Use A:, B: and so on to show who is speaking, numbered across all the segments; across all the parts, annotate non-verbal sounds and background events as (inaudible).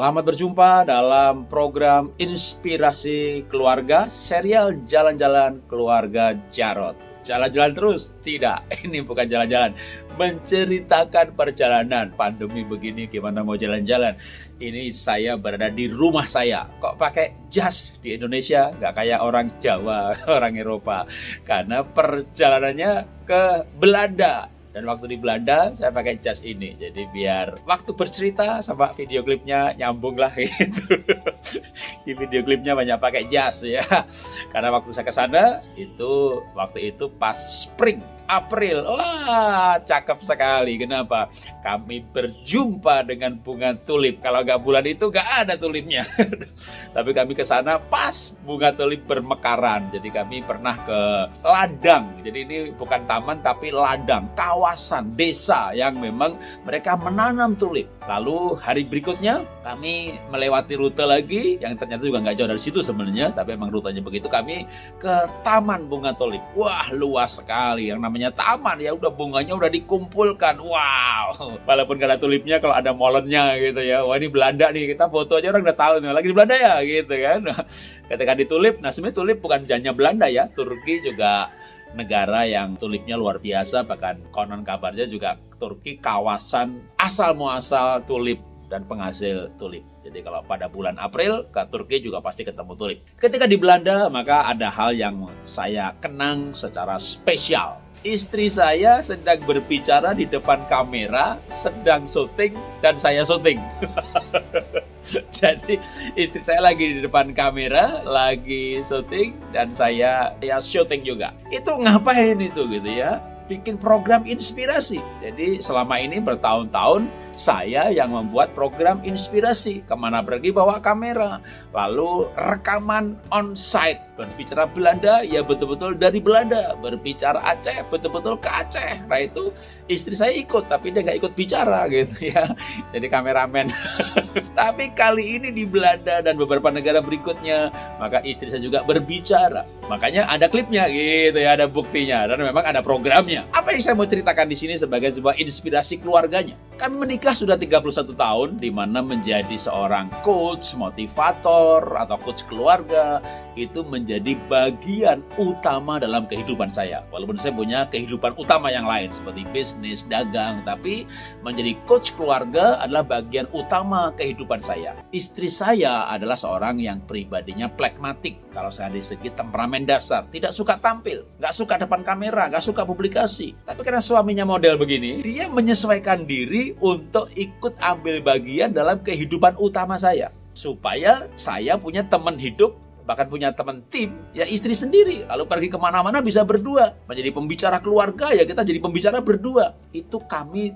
A: Selamat berjumpa dalam program Inspirasi Keluarga, serial Jalan-Jalan Keluarga Jarot. Jalan-jalan terus? Tidak, (laughs) ini bukan jalan-jalan. Menceritakan perjalanan. Pandemi begini gimana mau jalan-jalan? Ini saya berada di rumah saya. Kok pakai jas di Indonesia? Gak kayak orang Jawa, (laughs) orang Eropa. Karena perjalanannya ke Belanda dan waktu di Belanda saya pakai jas ini. Jadi biar waktu bercerita sama video klipnya nyambung lah gitu. (laughs) di video klipnya banyak pakai jas ya. (laughs) Karena waktu saya ke sana itu waktu itu pas spring April. Wah, cakep sekali. Kenapa? Kami berjumpa dengan bunga tulip. Kalau nggak bulan itu nggak ada tulipnya. (laughs) Tapi kami ke sana pas bunga tulip bermekaran. Jadi kami pernah ke ladang. Jadi ini bukan taman tapi ladang, kawasan desa yang memang mereka menanam tulip. Lalu hari berikutnya kami melewati rute lagi yang ternyata juga nggak jauh dari situ sebenarnya, tapi emang rutenya begitu. Kami ke taman bunga tulip. Wah, luas sekali. Yang namanya taman ya udah bunganya udah dikumpulkan wow (laughs) walaupun kalau tulipnya kalau ada molennya gitu ya wah ini Belanda nih kita foto aja orang udah tahu nih lagi di Belanda ya gitu kan (laughs) ketika di tulip nah sebenarnya tulip bukan hanya Belanda ya Turki juga negara yang tulipnya luar biasa bahkan konon kabarnya juga Turki kawasan asal muasal tulip dan penghasil tulip. Jadi kalau pada bulan April ke Turki juga pasti ketemu tulip. Ketika di Belanda maka ada hal yang saya kenang secara spesial istri saya sedang berbicara di depan kamera, sedang syuting, dan saya syuting. (laughs) (laughs) Jadi istri saya lagi di depan kamera, lagi syuting, dan saya ya syuting juga. Itu ngapain itu gitu ya? Bikin program inspirasi. Jadi selama ini bertahun-tahun saya yang membuat program inspirasi. Ke mana pergi bawa kamera. Lalu rekaman on-site. Berbicara Belanda, ya betul-betul dari Belanda. Berbicara Aceh, betul-betul ke Aceh. Nah itu istri saya ikut, tapi dia nggak ikut bicara (laughs) gitu ya. Jadi kameramen. (laughs) tapi kali ini di Belanda dan beberapa negara berikutnya, maka istri saya juga berbicara. Makanya ada klipnya gitu ya, ada buktinya. Dan memang ada programnya. Apa yang saya mau ceritakan di sini sebagai sebuah inspirasi keluarganya? Kami menikah sudah 31 tahun di mana menjadi seorang coach, motivator atau coach keluarga itu menjadi bagian utama dalam kehidupan saya. Walaupun saya punya kehidupan utama yang lain seperti bisnis, dagang, tapi menjadi coach keluarga adalah bagian utama kehidupan saya. Istri saya adalah seorang yang pribadinya plekmatik kalau saya dari segi temperamen dasar, tidak suka tampil, nggak suka depan kamera, nggak suka publikasi. Tapi karena suaminya model begini, dia menyesuaikan diri untuk ikut ambil bagian dalam kehidupan utama saya. Supaya saya punya teman hidup, bahkan punya teman tim, ya istri sendiri. Lalu pergi ke mana-mana bisa berdua. Menjadi pembicara keluarga, ya kita jadi pembicara berdua. Itu kami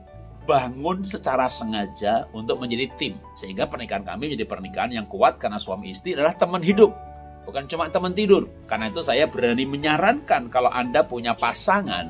A: bangun secara sengaja untuk menjadi tim. Sehingga pernikahan kami menjadi pernikahan yang kuat karena suami istri adalah teman hidup. Bukan cuma teman tidur. Karena itu saya berani menyarankan kalau Anda punya pasangan,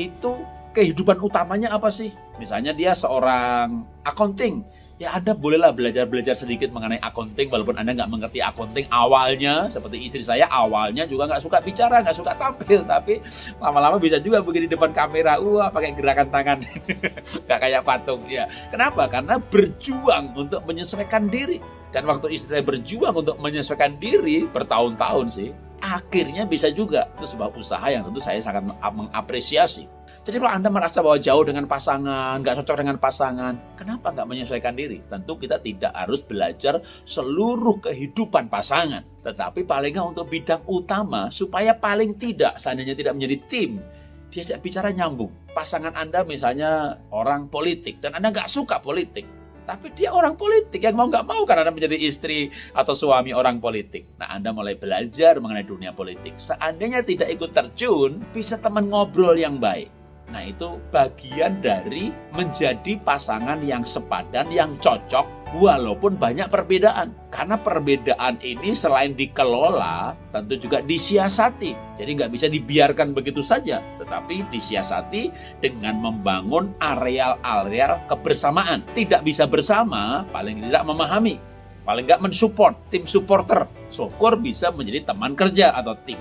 A: itu kehidupan utamanya apa sih? Misalnya dia seorang accounting, ya Anda bolehlah belajar-belajar sedikit mengenai accounting walaupun Anda nggak mengerti accounting awalnya seperti istri saya awalnya juga nggak suka bicara nggak suka tampil tapi lama-lama bisa juga begini depan kamera wah pakai gerakan tangan. (laughs) Nggak kayak patung ya. Kenapa? Karena berjuang untuk menyesuaikan diri. Dan waktu istri saya berjuang untuk menyesuaikan diri bertahun-tahun sih akhirnya bisa juga. Itu sebuah usaha yang tentu saya sangat mengapresiasi jadi kalau Anda merasa bahwa jauh dengan pasangan, nggak cocok dengan pasangan, kenapa nggak menyesuaikan diri? Tentu kita tidak harus belajar seluruh kehidupan pasangan. Tetapi paling nggak untuk bidang utama, supaya paling tidak, seandainya tidak menjadi tim, diajak bicara nyambung. Pasangan Anda misalnya orang politik, dan Anda nggak suka politik. Tapi dia orang politik yang mau nggak mau karena Anda menjadi istri atau suami orang politik. Nah Anda mulai belajar mengenai dunia politik. Seandainya tidak ikut terjun, bisa teman ngobrol yang baik Nah, itu bagian dari menjadi pasangan yang sepadan, yang cocok, walaupun banyak perbedaan. Karena perbedaan ini selain dikelola, tentu juga disiasati. Jadi nggak bisa dibiarkan begitu saja, tetapi disiasati dengan membangun areal-areal kebersamaan. Tidak bisa bersama, paling tidak memahami. Paling nggak mensupport, tim supporter. Syukur bisa menjadi teman kerja atau tim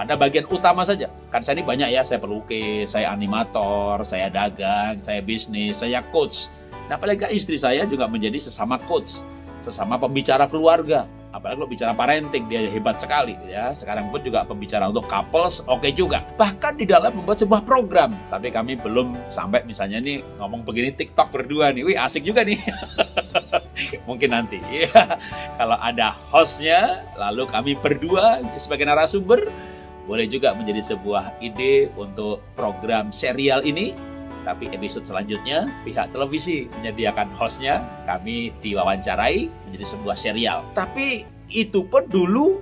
A: pada bagian utama saja. Kan saya ini banyak ya, saya pelukis, saya animator, saya dagang, saya bisnis, saya coach. Nah, apalagi istri saya juga menjadi sesama coach. sesama pembicara keluarga apalagi kalau bicara parenting dia hebat sekali ya sekarang pun juga pembicara untuk couples oke okay juga bahkan di dalam membuat sebuah program tapi kami belum sampai misalnya nih ngomong begini TikTok berdua nih wih asik juga nih (laughs) mungkin nanti ya (laughs) kalau ada hostnya lalu kami berdua sebagai narasumber boleh juga menjadi sebuah ide untuk program serial ini tapi episode selanjutnya pihak televisi menyediakan hostnya, kami diwawancarai menjadi sebuah serial. Tapi itu pun dulu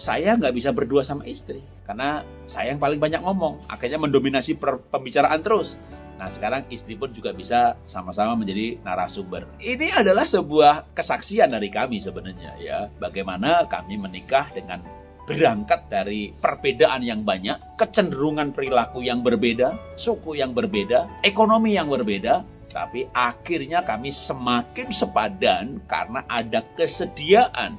A: saya nggak bisa berdua sama istri karena saya yang paling banyak ngomong, akhirnya mendominasi pembicaraan terus. Nah sekarang istri pun juga bisa sama-sama menjadi narasumber. Ini adalah sebuah kesaksian dari kami sebenarnya ya, bagaimana kami menikah dengan berangkat dari perbedaan yang banyak, kecenderungan perilaku yang berbeda, suku yang berbeda, ekonomi yang berbeda, tapi akhirnya kami semakin sepadan karena ada kesediaan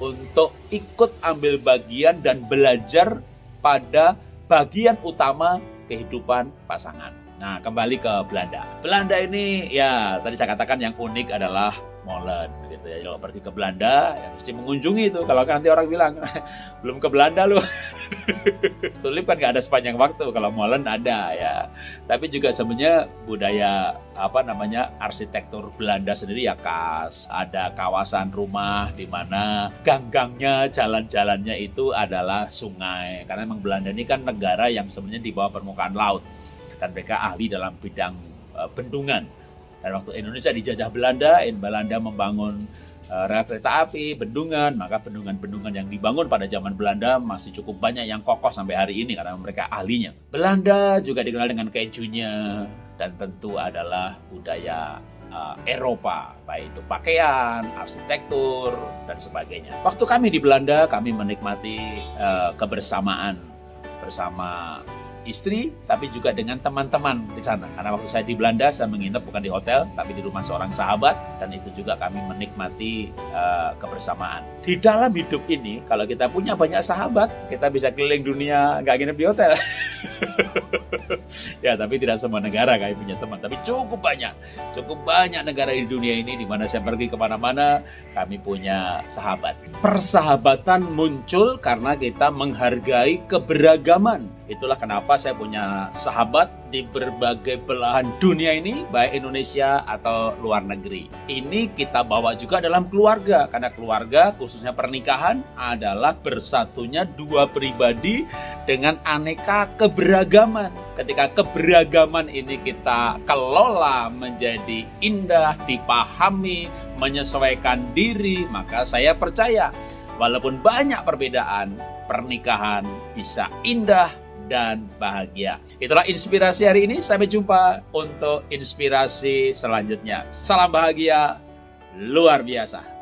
A: untuk ikut ambil bagian dan belajar pada bagian utama kehidupan pasangan. Nah, kembali ke Belanda. Belanda ini ya tadi saya katakan yang unik adalah molen gitu ya. Kalau pergi ke Belanda ya mesti mengunjungi itu. Kalau nanti orang bilang (laughs) belum ke Belanda lu. (laughs) Tulip kan nggak ada sepanjang waktu. Kalau molen ada ya. Tapi juga sebenarnya budaya apa namanya arsitektur Belanda sendiri ya khas. Ada kawasan rumah di mana gang-gangnya, jalan-jalannya itu adalah sungai. Karena memang Belanda ini kan negara yang sebenarnya di bawah permukaan laut dan mereka ahli dalam bidang uh, bendungan. Dan waktu Indonesia dijajah Belanda, Belanda membangun uh, rel kereta api, bendungan, maka bendungan-bendungan yang dibangun pada zaman Belanda masih cukup banyak yang kokoh sampai hari ini karena mereka ahlinya. Belanda juga dikenal dengan kejunya dan tentu adalah budaya uh, Eropa, baik itu pakaian, arsitektur, dan sebagainya. Waktu kami di Belanda, kami menikmati uh, kebersamaan bersama istri, tapi juga dengan teman-teman di sana. Karena waktu saya di Belanda, saya menginap bukan di hotel, tapi di rumah seorang sahabat, dan itu juga kami menikmati uh, kebersamaan. Di dalam hidup ini, kalau kita punya banyak sahabat, kita bisa keliling dunia nggak nginep di hotel. (laughs) (laughs) ya, tapi tidak semua negara kami punya teman, tapi cukup banyak, cukup banyak negara di dunia ini di mana saya pergi ke mana-mana, kami punya sahabat. Persahabatan muncul karena kita menghargai keberagaman Itulah kenapa saya punya sahabat di berbagai belahan dunia ini, baik Indonesia atau luar negeri. Ini kita bawa juga dalam keluarga, karena keluarga, khususnya pernikahan, adalah bersatunya dua pribadi dengan aneka keberagaman. Ketika keberagaman ini kita kelola menjadi indah, dipahami, menyesuaikan diri, maka saya percaya, walaupun banyak perbedaan, pernikahan bisa indah, dan bahagia. Itulah inspirasi hari ini. Sampai jumpa untuk inspirasi selanjutnya. Salam bahagia luar biasa.